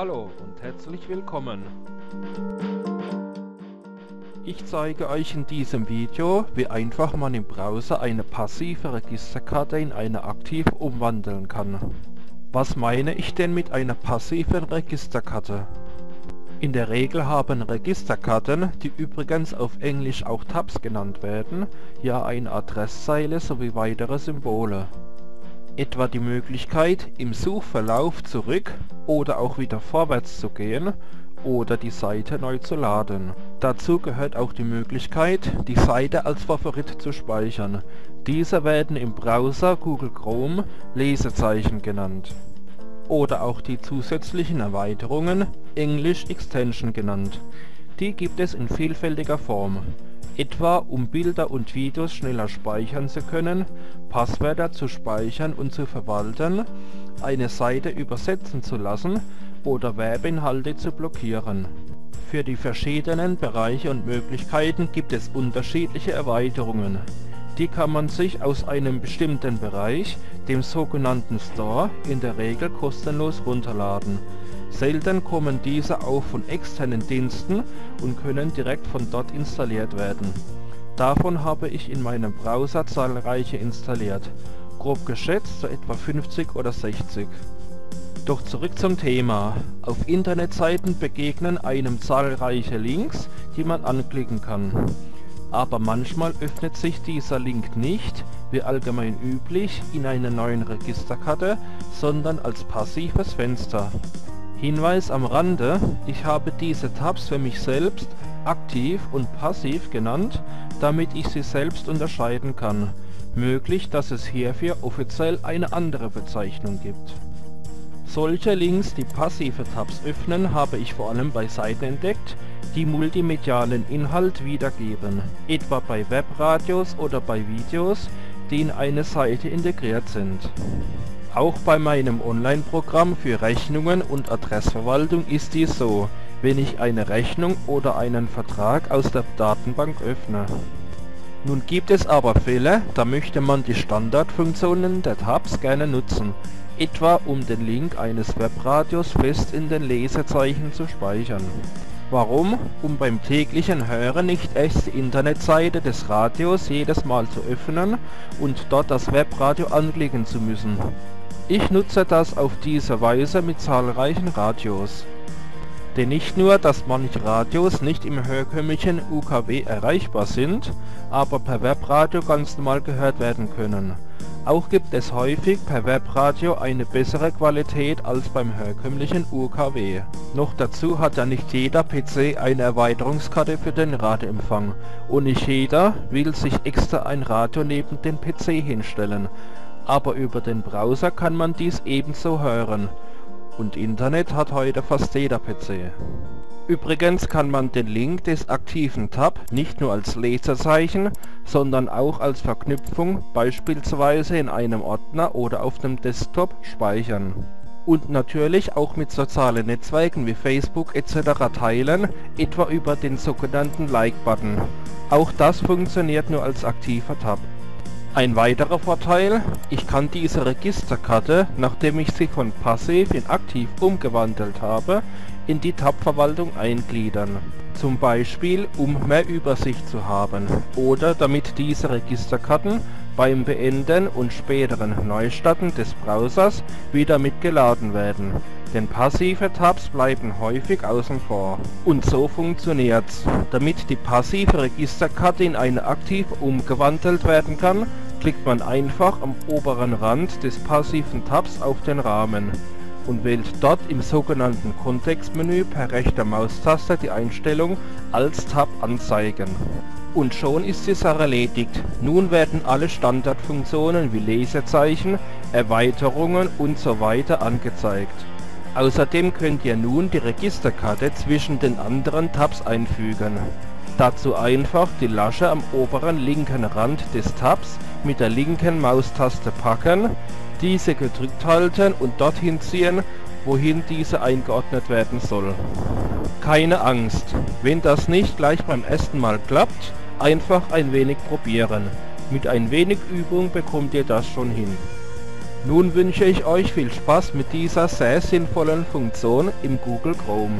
Hallo und herzlich willkommen. Ich zeige euch in diesem Video, wie einfach man im Browser eine passive Registerkarte in eine aktive umwandeln kann. Was meine ich denn mit einer passiven Registerkarte? In der Regel haben Registerkarten, die übrigens auf Englisch auch Tabs genannt werden, ja eine Adresszeile sowie weitere Symbole etwa die Möglichkeit, im Suchverlauf zurück oder auch wieder vorwärts zu gehen oder die Seite neu zu laden. Dazu gehört auch die Möglichkeit, die Seite als Favorit zu speichern. Diese werden im Browser Google Chrome Lesezeichen genannt. Oder auch die zusätzlichen Erweiterungen English Extension genannt. Die gibt es in vielfältiger Form etwa um Bilder und Videos schneller speichern zu können, Passwörter zu speichern und zu verwalten, eine Seite übersetzen zu lassen oder Werbeinhalte zu blockieren. Für die verschiedenen Bereiche und Möglichkeiten gibt es unterschiedliche Erweiterungen. Die kann man sich aus einem bestimmten Bereich, dem sogenannten Store, in der Regel kostenlos runterladen Selten kommen diese auch von externen Diensten und können direkt von dort installiert werden. Davon habe ich in meinem Browser zahlreiche installiert, grob geschätzt so etwa 50 oder 60. Doch zurück zum Thema. Auf Internetseiten begegnen einem zahlreiche Links, die man anklicken kann. Aber manchmal öffnet sich dieser Link nicht, wie allgemein üblich, in einer neuen Registerkarte, sondern als passives Fenster. Hinweis am Rande, ich habe diese Tabs für mich selbst aktiv und passiv genannt, damit ich sie selbst unterscheiden kann. Möglich, dass es hierfür offiziell eine andere Bezeichnung gibt. Solche Links, die passive Tabs öffnen, habe ich vor allem bei Seiten entdeckt, die multimedialen Inhalt wiedergeben, etwa bei Webradios oder bei Videos, die in eine Seite integriert sind. Auch bei meinem Online-Programm für Rechnungen und Adressverwaltung ist dies so, wenn ich eine Rechnung oder einen Vertrag aus der Datenbank öffne. Nun gibt es aber Fälle, da möchte man die Standardfunktionen der Tabs gerne nutzen, etwa um den Link eines Webradios fest in den Lesezeichen zu speichern. Warum? Um beim täglichen Hören nicht erst die Internetseite des Radios jedes Mal zu öffnen und dort das Webradio anklicken zu müssen. Ich nutze das auf diese Weise mit zahlreichen Radios. Denn nicht nur, dass manche Radios nicht im herkömmlichen UKW erreichbar sind, aber per Webradio ganz normal gehört werden können. Auch gibt es häufig per Webradio eine bessere Qualität als beim herkömmlichen UKW. Noch dazu hat ja nicht jeder PC eine Erweiterungskarte für den Radioempfang und nicht jeder will sich extra ein Radio neben den PC hinstellen aber über den Browser kann man dies ebenso hören. Und Internet hat heute fast jeder PC. Übrigens kann man den Link des aktiven Tab nicht nur als Lesezeichen, sondern auch als Verknüpfung beispielsweise in einem Ordner oder auf dem Desktop speichern. Und natürlich auch mit sozialen Netzwerken wie Facebook etc. teilen, etwa über den sogenannten Like-Button. Auch das funktioniert nur als aktiver Tab. Ein weiterer Vorteil, ich kann diese Registerkarte, nachdem ich sie von passiv in aktiv umgewandelt habe, in die Tab-Verwaltung eingliedern. Zum Beispiel, um mehr Übersicht zu haben oder damit diese Registerkarten beim Beenden und späteren Neustarten des Browsers wieder mitgeladen werden, denn passive Tabs bleiben häufig außen vor. Und so funktioniert's. Damit die passive Registerkarte in eine aktiv umgewandelt werden kann, klickt man einfach am oberen Rand des passiven Tabs auf den Rahmen und wählt dort im sogenannten Kontextmenü per rechter Maustaste die Einstellung als Tab anzeigen. Und schon ist die Sache erledigt. Nun werden alle Standardfunktionen wie Lesezeichen, Erweiterungen usw. So angezeigt. Außerdem könnt ihr nun die Registerkarte zwischen den anderen Tabs einfügen. Dazu einfach die Lasche am oberen linken Rand des Tabs mit der linken Maustaste packen, diese gedrückt halten und dorthin ziehen, wohin diese eingeordnet werden soll. Keine Angst, wenn das nicht gleich beim ersten Mal klappt, einfach ein wenig probieren. Mit ein wenig Übung bekommt ihr das schon hin. Nun wünsche ich euch viel Spaß mit dieser sehr sinnvollen Funktion im Google Chrome.